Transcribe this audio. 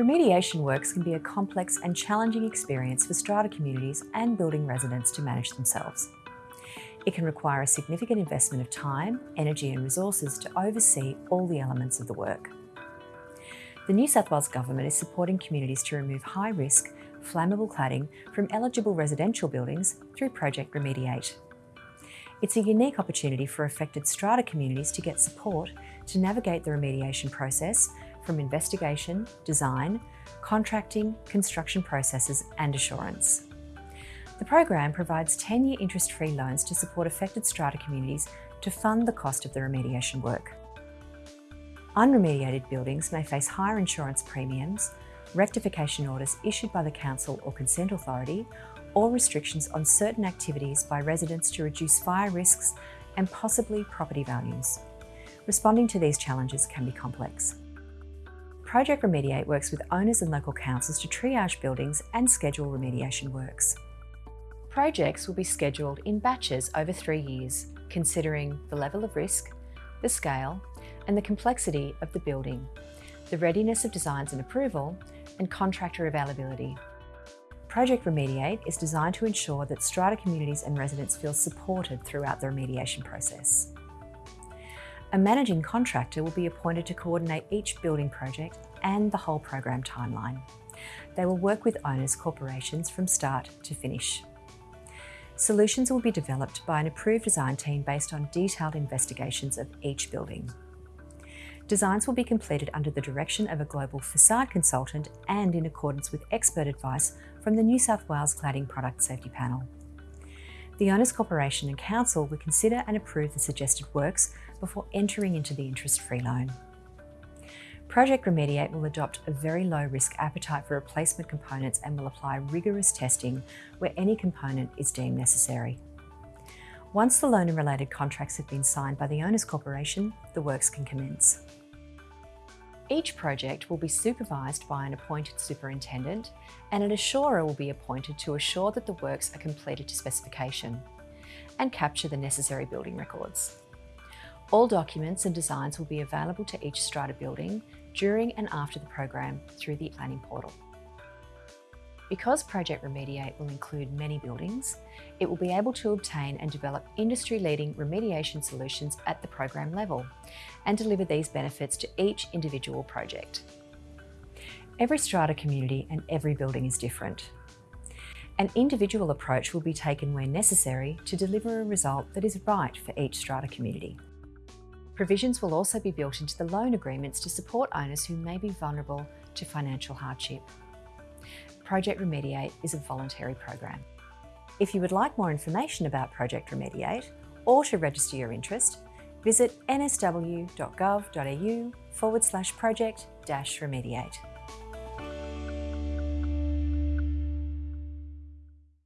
Remediation works can be a complex and challenging experience for strata communities and building residents to manage themselves. It can require a significant investment of time, energy and resources to oversee all the elements of the work. The New South Wales Government is supporting communities to remove high-risk, flammable cladding from eligible residential buildings through Project Remediate. It's a unique opportunity for affected strata communities to get support to navigate the remediation process from investigation, design, contracting, construction processes and assurance. The program provides 10-year interest-free loans to support affected strata communities to fund the cost of the remediation work. Unremediated buildings may face higher insurance premiums, rectification orders issued by the Council or Consent Authority, or restrictions on certain activities by residents to reduce fire risks and possibly property values. Responding to these challenges can be complex. Project Remediate works with owners and local councils to triage buildings and schedule remediation works. Projects will be scheduled in batches over three years, considering the level of risk, the scale, and the complexity of the building, the readiness of designs and approval, and contractor availability. Project Remediate is designed to ensure that strata communities and residents feel supported throughout the remediation process. A managing contractor will be appointed to coordinate each building project and the whole program timeline. They will work with owners corporations from start to finish. Solutions will be developed by an approved design team based on detailed investigations of each building. Designs will be completed under the direction of a global facade consultant and in accordance with expert advice from the New South Wales Cladding Product Safety Panel. The Owners Corporation and Council will consider and approve the suggested works before entering into the interest-free loan. Project Remediate will adopt a very low risk appetite for replacement components and will apply rigorous testing where any component is deemed necessary. Once the loan and related contracts have been signed by the Owners Corporation, the works can commence. Each project will be supervised by an appointed superintendent and an assurer will be appointed to assure that the works are completed to specification and capture the necessary building records. All documents and designs will be available to each strata building during and after the program through the planning portal. Because Project Remediate will include many buildings, it will be able to obtain and develop industry-leading remediation solutions at the program level and deliver these benefits to each individual project. Every strata community and every building is different. An individual approach will be taken where necessary to deliver a result that is right for each strata community. Provisions will also be built into the loan agreements to support owners who may be vulnerable to financial hardship. Project Remediate is a voluntary program. If you would like more information about Project Remediate or to register your interest, visit nsw.gov.au forward slash project dash remediate.